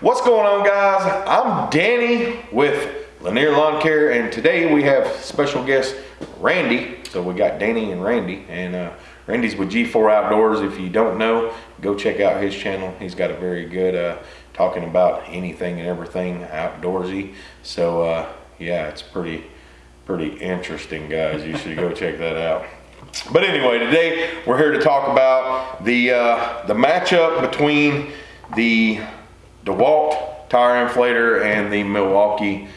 What's going on guys? I'm Danny with Lanier Lawn Care and today we have special guest Randy. So we got Danny and Randy and uh, Randy's with G4 Outdoors. If you don't know, go check out his channel. He's got a very good uh, talking about anything and everything outdoorsy. So uh, yeah, it's pretty, pretty interesting guys. You should go check that out. But anyway, today we're here to talk about the, uh, the matchup between the DeWalt tire inflator and the Milwaukee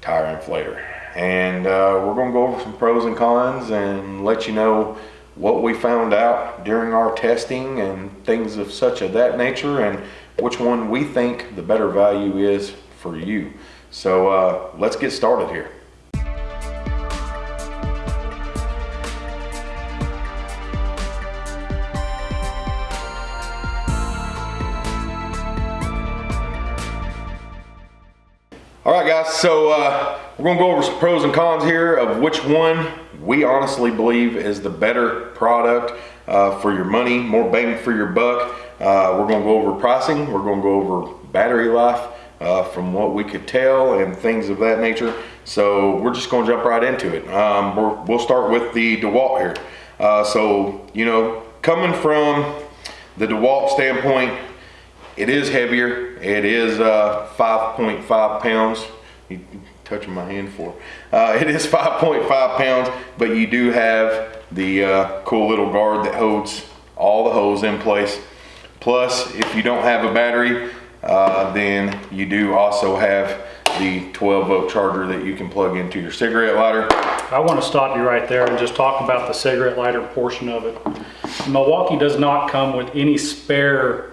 tire inflator. And uh, we're gonna go over some pros and cons and let you know what we found out during our testing and things of such of that nature and which one we think the better value is for you. So uh, let's get started here. So uh, we're gonna go over some pros and cons here of which one we honestly believe is the better product uh, for your money, more bang for your buck. Uh, we're gonna go over pricing, we're gonna go over battery life uh, from what we could tell and things of that nature. So we're just gonna jump right into it. Um, we will start with the DeWalt here. Uh, so, you know, coming from the DeWalt standpoint, it is heavier. It is uh, 5.5 pounds. Touching my hand for? Uh, it is 5.5 pounds, but you do have the uh, cool little guard that holds all the hose in place. Plus, if you don't have a battery, uh, then you do also have the 12 volt charger that you can plug into your cigarette lighter. I want to stop you right there and just talk about the cigarette lighter portion of it. Milwaukee does not come with any spare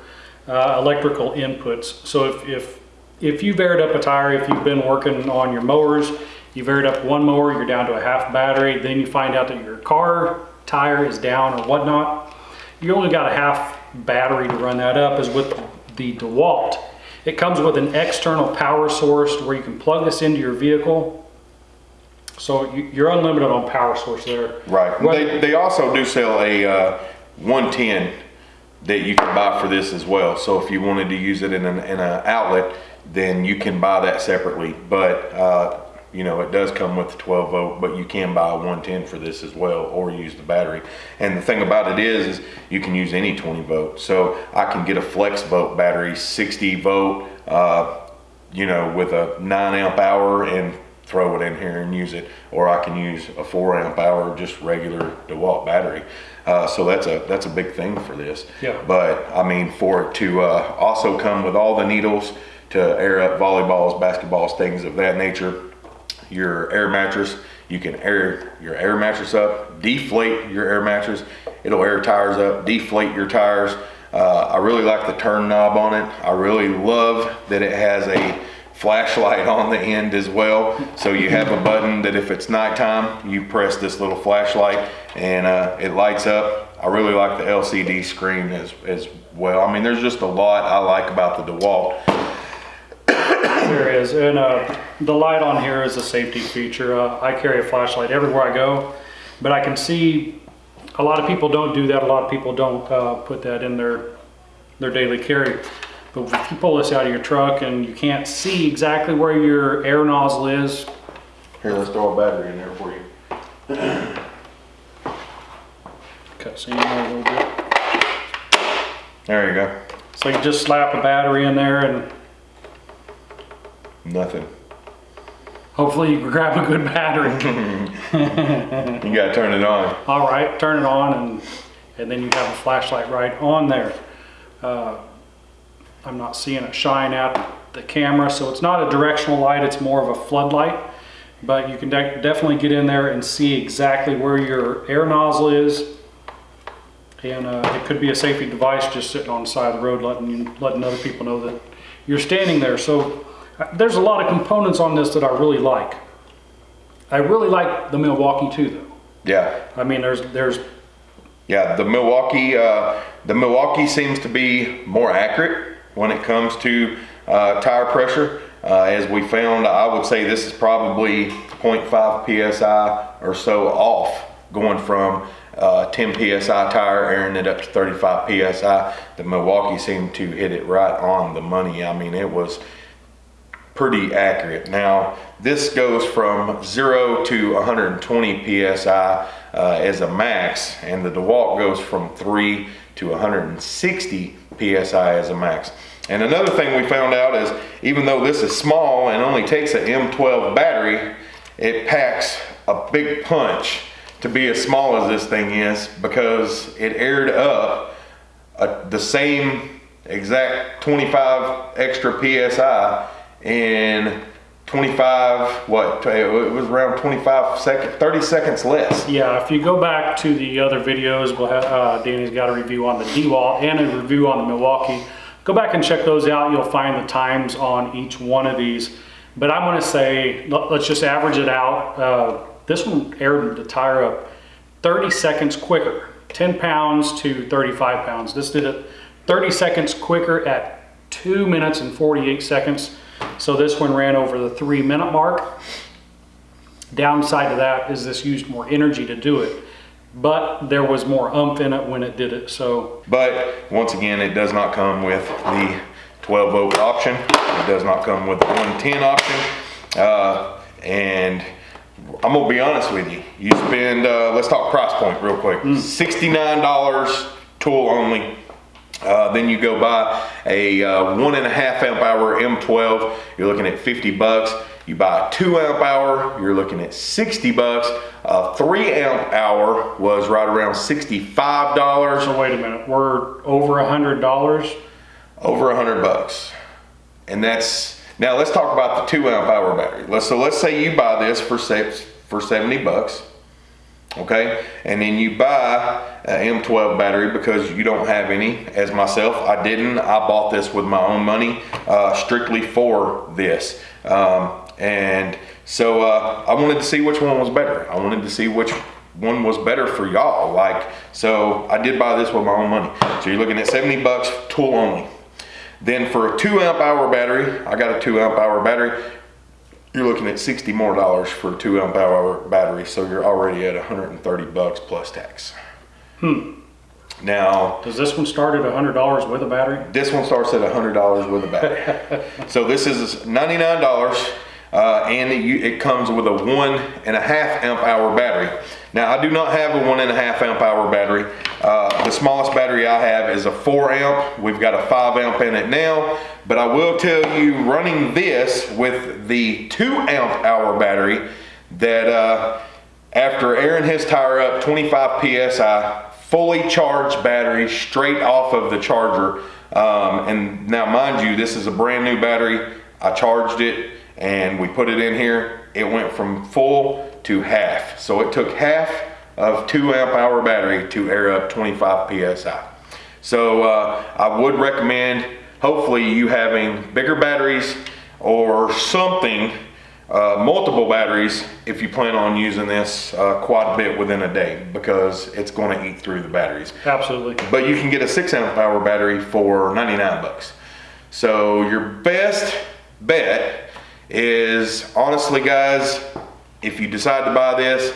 uh, electrical inputs. So if, if, if you've aired up a tire, if you've been working on your mowers, you've aired up one mower, you're down to a half battery, then you find out that your car tire is down or whatnot, you only got a half battery to run that up is with the DeWalt. It comes with an external power source where you can plug this into your vehicle. So you're unlimited on power source there. Right. They, they also do sell a uh, 110 that you can buy for this as well. So if you wanted to use it in an, in outlet, then you can buy that separately. But uh, you know, it does come with the 12 volt, but you can buy a 110 for this as well, or use the battery. And the thing about it is, is you can use any 20 volt. So I can get a flex volt battery, 60 volt, uh, you know, with a nine amp hour and throw it in here and use it, or I can use a four amp hour, just regular DeWalt battery. Uh, so that's a that's a big thing for this. Yeah. But I mean, for it to uh, also come with all the needles to air up volleyballs, basketballs, things of that nature. Your air mattress, you can air your air mattress up, deflate your air mattress. It'll air tires up, deflate your tires. Uh, I really like the turn knob on it. I really love that it has a flashlight on the end as well. So you have a button that if it's nighttime, you press this little flashlight and uh, it lights up. I really like the LCD screen as, as well. I mean, there's just a lot I like about the DeWalt. there is, and uh, the light on here is a safety feature. Uh, I carry a flashlight everywhere I go, but I can see a lot of people don't do that. A lot of people don't uh, put that in their their daily carry. But if you pull this out of your truck and you can't see exactly where your air nozzle is. Here, let's throw a battery in there for you. Cut seam a little bit. There you go. So you just slap a battery in there and Nothing. Hopefully you grab a good battery. you gotta turn it on. All right, turn it on and, and then you have a flashlight right on there. Uh, I'm not seeing it shine at the camera, so it's not a directional light, it's more of a floodlight. But you can de definitely get in there and see exactly where your air nozzle is. And uh, it could be a safety device just sitting on the side of the road letting, you, letting other people know that you're standing there. So uh, there's a lot of components on this that I really like. I really like the Milwaukee too though. Yeah. I mean, there's, there's yeah, the Milwaukee, uh, the Milwaukee seems to be more accurate when it comes to uh, tire pressure. Uh, as we found, I would say this is probably 0.5 PSI or so off going from uh, 10 psi tire, airing it up to 35 psi. The Milwaukee seemed to hit it right on the money. I mean, it was pretty accurate. Now, this goes from 0 to 120 psi uh, as a max, and the DeWalt goes from 3 to 160 psi as a max. And another thing we found out is even though this is small and only takes an M12 battery, it packs a big punch to be as small as this thing is because it aired up a, the same exact 25 extra psi in 25 what it was around 25 seconds 30 seconds less Yeah, if you go back to the other videos, we'll have, uh, Danny's got a review on the DeWalt and a review on the Milwaukee. Go back and check those out. You'll find the times on each one of these. But I'm going to say, let- let's just average it out. Uh, this one aired the tire up 30 seconds quicker, 10 pounds to 35 pounds. This did it 30 seconds quicker at 2 minutes and 48 seconds. So this one ran over the 3 minute mark. Downside to that is this used more energy to do it, but there was more umph in it when it did it. So. But once again it does not come with the 12 volt option. It does not come with the 110 option. Uh, and i'm gonna be honest with you. You spend uh, let's talk price point real quick. $69 tool only. Uh, then you go buy a uh, one and a half amp hour M12, you're looking at 50 bucks. You buy a two amp hour, you're looking at 60 bucks. A three amp hour was right around $65, So wait a minute, we're over a hundred dollars. over a hundred bucks. And that's, now let's talk about the two amp hour battery. Let's, so let's say you buy this for six, for 70 bucks. Okay, and then you buy an M12 battery because you don't have any, as myself, I didn't. I bought this with my own money, uh, strictly for this. Um, and so uh, I wanted to see which one was better. I wanted to see which one was better for y'all. Like, so I did buy this with my own money. So you're looking at 70 bucks, tool only. Then for a two amp hour battery, I got a two amp hour battery you're looking at 60 more dollars for a two amp hour battery so you're already at 130 bucks plus tax hmm now Does this one start at hundred dollars with a battery? this one starts at $100 with a battery so this is $99 uh, and it, it comes with a one and a half amp hour battery. Now i do not have a one and a half amp hour battery. Uh, the smallest battery i have is a four amp. We've got a five amp in it now. But i will tell you running this with the two amp hour battery that uh, after airing his tire up 25 psi fully charged battery straight off of the charger. Um, and now mind you this is a brand new battery. I charged it and we put it in here it went from full to half so it took half of two amp hour battery to air up 25 psi so uh, i would recommend hopefully you having bigger batteries or something uh, multiple batteries if you plan on using this uh, quite a bit within a day because it's going to eat through the batteries Absolutely. but you can get a six amp hour battery for 99 bucks. So your best bet is honestly guys, if you decide to buy this,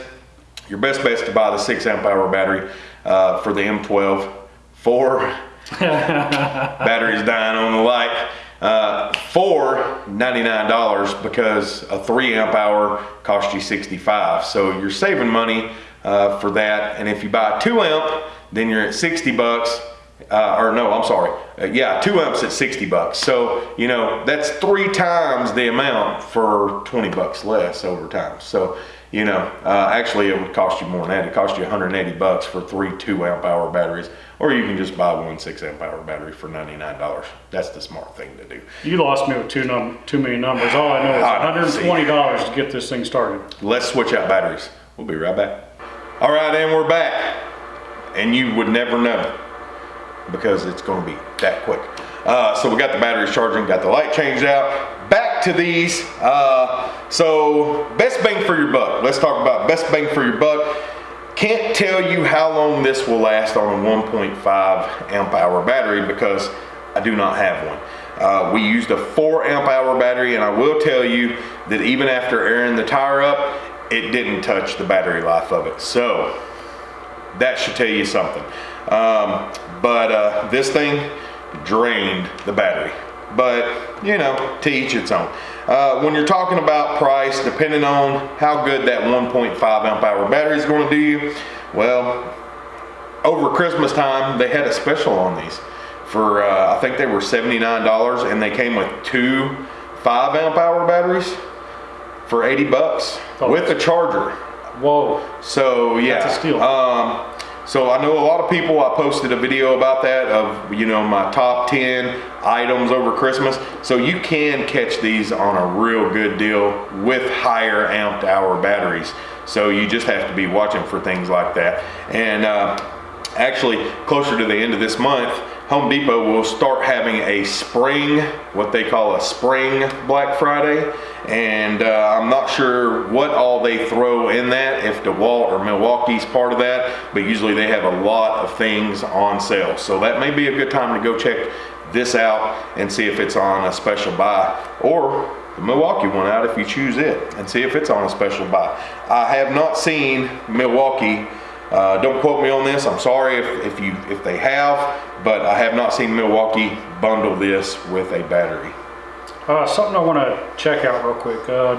your best bet is to buy the six amp hour battery uh, for the M12 Four, batteries dying on the light. Uh, for $99 because a 3 amp hour costs you 65 so you're saving money uh, for that. And if you buy 2 amp then you're at 60 bucks uh, or no I'm sorry. Uh, yeah 2 amps at 60 bucks. So you know that's three times the amount for 20 bucks less over time. So you know uh, actually it would cost you more than that. It cost you 180 bucks for three 2 amp hour batteries or you can just buy one 6 amp hour battery for $99 that's the smart thing to do. You lost me with two num, too many numbers. All I know is hundred and twenty dollars to get this thing started. let's switch out batteries. We'll be right back. All right and we're back. And you would never know because it's going to be that quick uh, so we got the batteries charging got the light changed out back to these uh, so best bang for your buck let's talk about best bang for your buck can't tell you how long this will last on a 1.5 amp hour battery because I do not have one. Uh, we used a 4 amp hour battery and I will tell you that even after airing the tire up, it didn't touch the battery life of it. So that should tell you something. Um, but uh, this thing drained the battery. But you know, to each its own. Uh, when you're talking about price, depending on how good that 1.5 amp hour battery is going to do you, well, over Christmas time they had a special on these for uh, I think they were $79 and they came with two 5 amp hour batteries for 80 bucks Oh. with a charger. Whoa. So yeah, That's a steal. Um, so I know a lot of people. I posted a video about that of you know my top 10 items over Christmas. So you can catch these on a real good deal with higher amped hour batteries. So you just have to be watching for things like that. And uh, actually, closer to the end of this month, Home Depot will start having a spring, what they call a spring Black Friday. And uh, I'm not sure what all they throw in that, if DeWalt or Milwaukee's part of that, but usually they have a lot of things on sale. So that may be a good time to go check this out and see if it's on a special buy or the Milwaukee one out if you choose it and see if it's on a special buy. I have not seen Milwaukee uh, don't quote me on this. I'm sorry if, if you if they have, but I have not seen Milwaukee bundle this with a battery. Uh, something I want to check out real quick. Uh,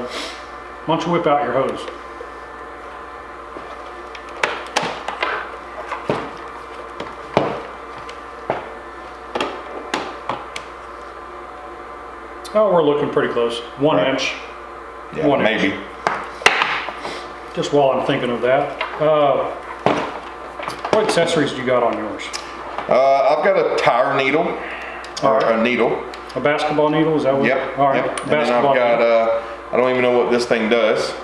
why don't you whip out your hose? Oh, we're looking pretty close. One Right. inch. Yeah, One inch. maybe. Just while I'm thinking of that. Uh, what accessories do you got on yours? Uh, I've got a tire needle or Alright. a needle. A basketball needle? Is that what? Yep. All right. Yep. And then I've Basketball. got. Uh, I don't even know what this thing does.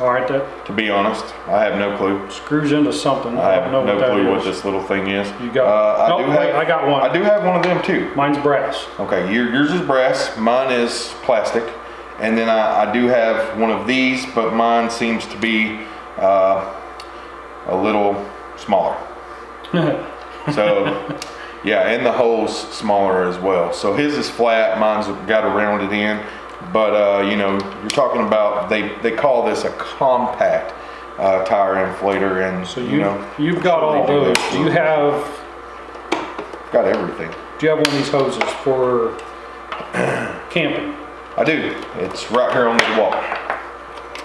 All right. That To be honest, I have no clue. screws into something. I have don't no what clue what this little thing is. You got- Uh, I No, do wait, have. I got one. I do have one of them too. Mine's brass. Okay, your, yours is brass, mine is plastic, and then I, I do have one of these, but mine seems to be uh, a little smaller. So, yeah, and the hole's smaller as well. So his is flat, mine's got a rounded end, but uh, you know, you're talking about they they call this a compact uh, tire inflator, and So you, you, know, you've got all those. Do you have got everything. do you have one of these hoses for camping? I do. It's right here on the wall.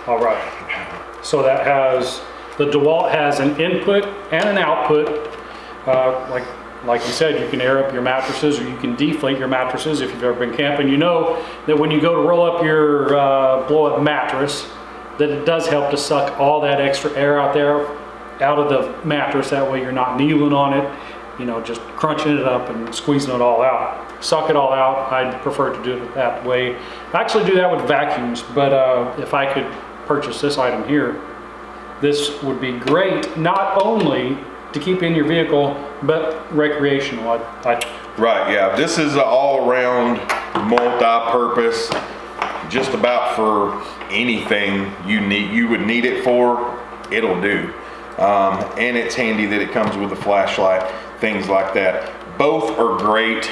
All right. So that has the DeWalt has an input and an output. Uh, like like you said, you can air up your mattresses or you can deflate your mattresses. If you've ever been camping, you know that when you go to roll up your uh, blow up mattress, that it does help to suck all that extra air out there out of the mattress. That way you're not kneeling on it, you know, just crunching it up and squeezing it all out. Suck it all out. I'd prefer to do it that way. I actually do that with vacuums, but uh, if I could purchase this item here, this would be great, not only to keep in your vehicle, but recreational. I, I, Right, yeah. This is an all-around, multi-purpose, just about for anything you need, you would need it for, it'll do. Um, and it's handy that it comes with a flashlight, things like that. Both are great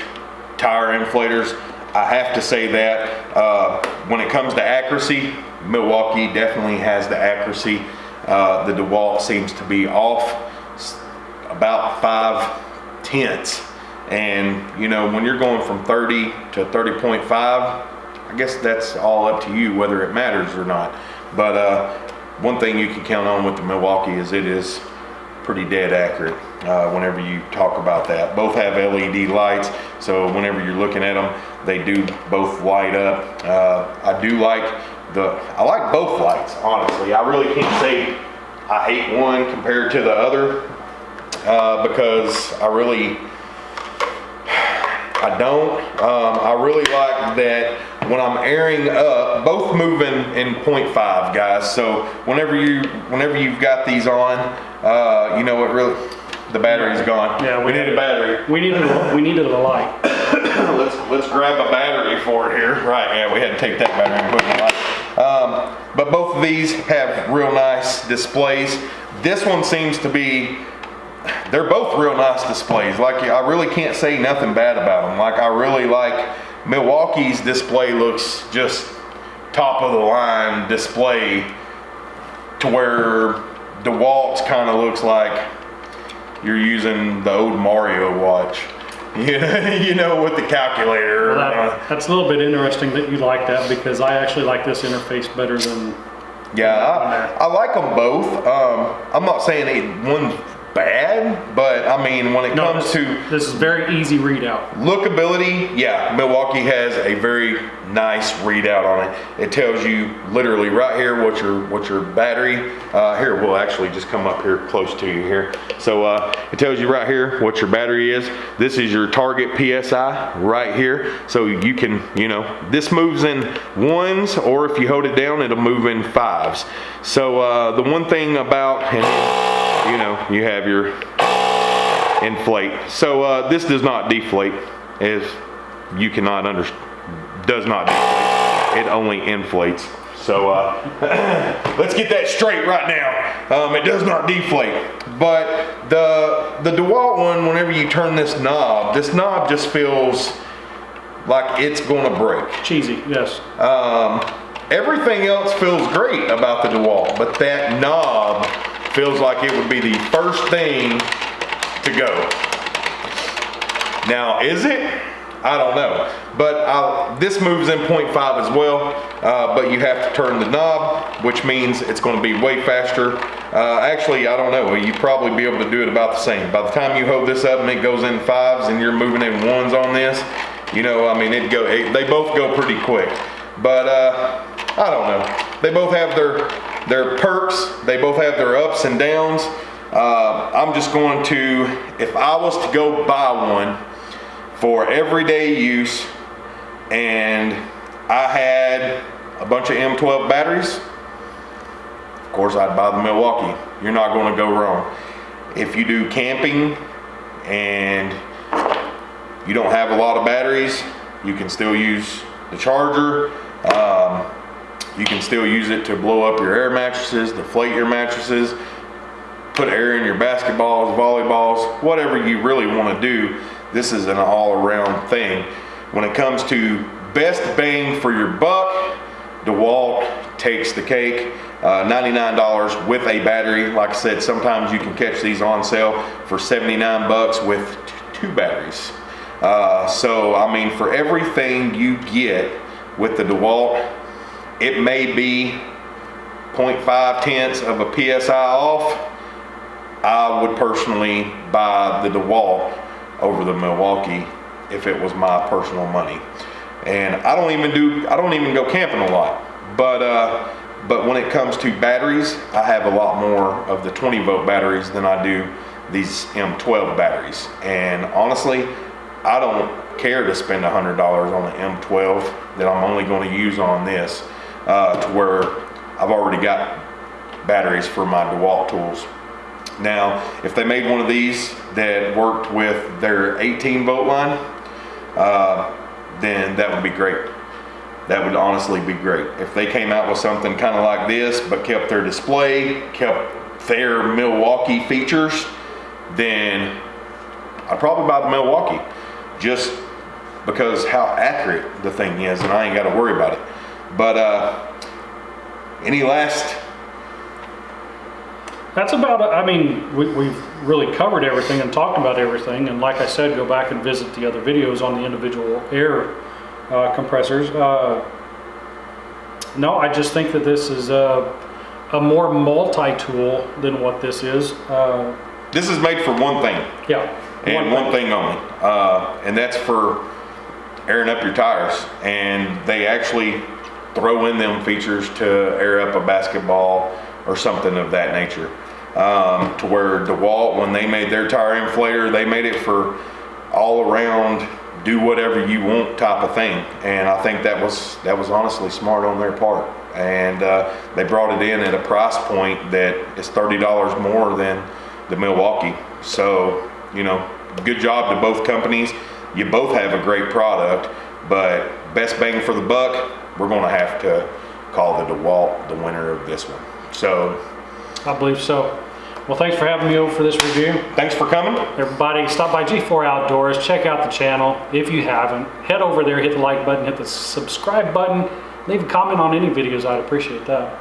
tire inflators. I have to say that uh, when it comes to accuracy, Milwaukee definitely has the accuracy. Uh, the DeWalt seems to be off about five tenths. And you know, when you're going from 30 to 30.5, I guess that's all up to you whether it matters or not. But uh, one thing you can count on with the Milwaukee is it is pretty dead accurate uh, whenever you talk about that. Both have LED lights, so whenever you're looking at them, they do both light up. Uh, I do like the, I like both lights, honestly. I really can't say I hate one compared to the other uh, because I really, I don't. Um, I really like that when I'm airing up, both moving in 0.5, guys. So whenever you, whenever you've got these on, uh, you know it really, the battery's gone. Yeah, we we- need a battery. we needed a, we needed a light. let's let's grab a battery for it here. Right, yeah, we had to take that battery and put it in the light. Um, but both of these have real nice displays. This one seems to be they're both real nice displays. Like I really can't say nothing bad about them. Like I really like Milwaukee's display looks just top of the line display to where DeWalt's kind of looks like you're using the old Mario watch. You know, you know with the calculator. Well, that, that's a little bit interesting that you like that because I actually like this interface better than Yeah, I, I like them both. Um, I'm not saying it, one's bad, but I mean, when it no. comes This, to this is very easy readout. lookability, yeah, Milwaukee has a very nice readout on it. It tells you literally right here what your what your battery. Uh, here, we'll actually just come up here close to you here. So uh, it tells you right here what your battery is. This is your target PSI right here. So you can, you know, this moves in ones, or if you hold it down, it'll move in fives. So uh, the one thing about, you know, you have your inflate. So uh, this does not deflate, as you cannot under does not deflate. It only inflates. So uh, let's get that straight right now. Um, it does not deflate, but the the Dewalt one, whenever you turn this knob, this knob just feels like it's going to break. Cheesy, yes. Um, everything else feels great about the DeWalt, but that knob feels like it would be the first thing to go. Now, is it? I don't know. But I'll, this moves in 0.5 as well, uh, but you have to turn the knob, which means it's going to be way faster. Uh, actually, I don't know. you'd probably be able to do it about the same. By the time you hold this up and it goes in fives and you're moving in ones on this, you know, I mean, it go. It, they both go pretty quick. But uh, I don't know. They both have their their perks. They both have their ups and downs. Uh, I'm just going to, if I was to go buy one for everyday use, and I had a bunch of M12 batteries, of course I'd buy the Milwaukee. You're not going to go wrong. If you do camping and you don't have a lot of batteries, you can still use the charger. Um, you can still use it to blow up your air mattresses, deflate your mattresses, put air in your basketballs, volleyballs, whatever you really want to do. This is an all-around thing. When it comes to best bang for your buck, DeWalt takes the cake. Uh, $99 with a battery. Like I said, sometimes you can catch these on sale for 79 bucks with two batteries. Uh, so, I mean, for everything you get with the DeWalt, it may be 0.5 tenths of a PSI off. I would personally buy the DeWalt over the Milwaukee if it was my personal money. And I don't even do, I don't even go camping a lot. But, uh, but when it comes to batteries, I have a lot more of the 20 volt batteries than I do these M12 batteries. And honestly, I don't care to spend $100 on an M12 that I'm only going to use on this uh, to where I've already got batteries for my DeWalt tools. Now, if they made one of these that worked with their 18 volt line, uh, then that would be great. That would honestly be great. If they came out with something kind of like this, but kept their display, kept their Milwaukee features, then I'd probably buy the Milwaukee just because how accurate the thing is and I ain't got to worry about it. But uh, any last That's about, it. I mean, we, we've really covered everything and talked about everything. And like I said, go back and visit the other videos on the individual air uh, compressors. Uh, no, I just think that this is a, a more multi-tool than what this is. Uh, This is made for one thing yeah. and one thing only, uh, and that's for airing up your tires. And they actually throw in them features to air up a basketball or something of that nature. Um, to where DeWalt, when they made their tire inflator, they made it for all around do whatever you want type of thing. And I think that was that was honestly smart on their part. And uh, they brought it in at a price point that is thirty dollars more than the Milwaukee. So you know, good job to both companies. You both have a great product, but best bang for the buck, we're going to have to call the DeWalt the winner of this one. So I believe so. Well, thanks for having me over for this review. thanks for coming. Everybody, stop by G4 Outdoors, check out the channel if you haven't. Head over there, hit the like button, hit the subscribe button, leave a comment on any videos, I'd appreciate that.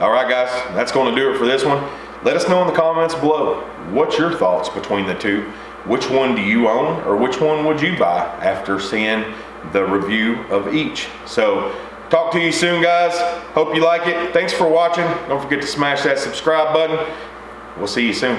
All right, guys, that's going to do it for this one. let us know in the comments below. What's your thoughts between the two? Which one do you own or which one would you buy after seeing the review of each? So talk to you soon guys. Hope you like it. Thanks for watching. Don't forget to smash that subscribe button. We'll see you soon.